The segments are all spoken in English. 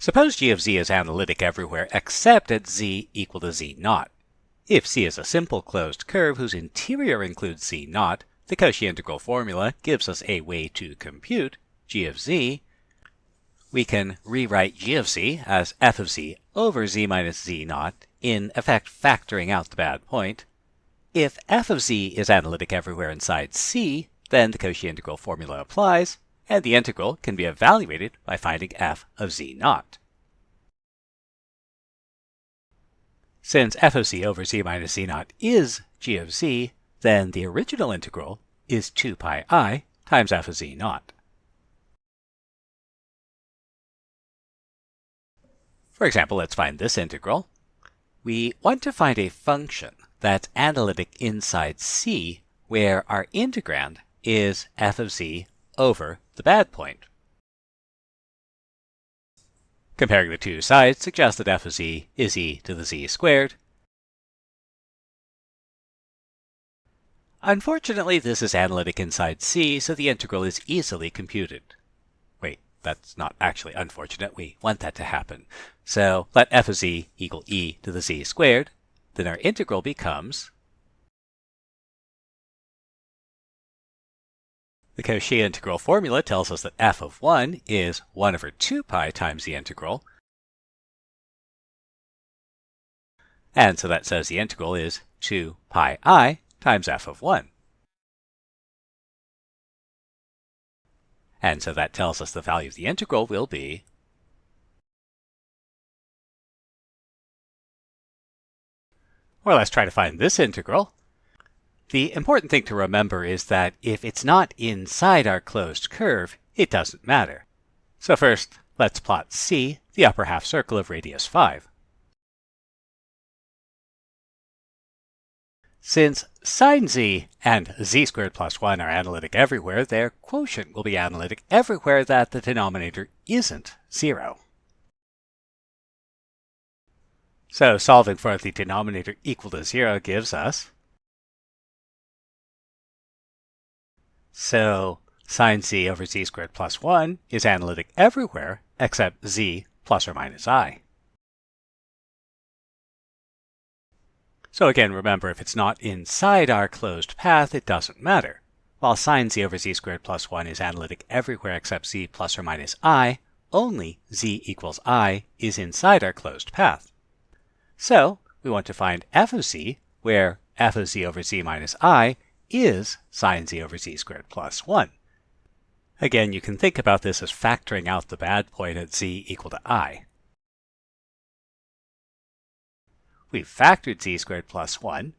Suppose g of z is analytic everywhere except at z equal to z naught. If c is a simple closed curve whose interior includes z naught, the Cauchy integral formula gives us a way to compute g of z. We can rewrite g of z as f of z over z minus z naught, in effect factoring out the bad point. If f of z is analytic everywhere inside c, then the Cauchy integral formula applies, and the integral can be evaluated by finding f of z naught. Since f of z over z minus z naught is g of z, then the original integral is 2 pi i times f of z naught. For example, let's find this integral. We want to find a function that's analytic inside c where our integrand is f of z over the bad point. Comparing the two sides suggests that f of z is e to the z squared. Unfortunately, this is analytic inside c, so the integral is easily computed. Wait, that's not actually unfortunate. We want that to happen. So let f of z equal e to the z squared. Then our integral becomes The Cauchy integral formula tells us that f of 1 is 1 over 2 pi times the integral. And so that says the integral is 2 pi i times f of 1. And so that tells us the value of the integral will be Or let's try to find this integral. The important thing to remember is that if it's not inside our closed curve, it doesn't matter. So first, let's plot C, the upper half circle of radius 5. Since sine z and z squared plus 1 are analytic everywhere, their quotient will be analytic everywhere that the denominator isn't 0. So solving for the denominator equal to 0 gives us So sine z over z squared plus 1 is analytic everywhere except z plus or minus i. So again, remember, if it's not inside our closed path, it doesn't matter. While sine z over z squared plus 1 is analytic everywhere except z plus or minus i, only z equals i is inside our closed path. So we want to find f of z, where f of z over z minus i is sine z over z squared plus 1. Again, you can think about this as factoring out the bad point at z equal to i. We've factored z squared plus 1,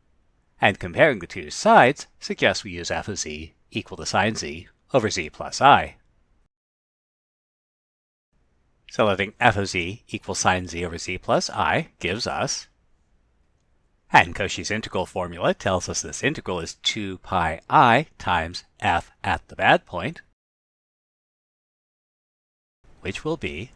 and comparing the two sides suggests we use f of z equal to sine z over z plus i. So letting f of z equal sine z over z plus i gives us and Cauchy's integral formula tells us this integral is 2 pi i times f at the bad point, which will be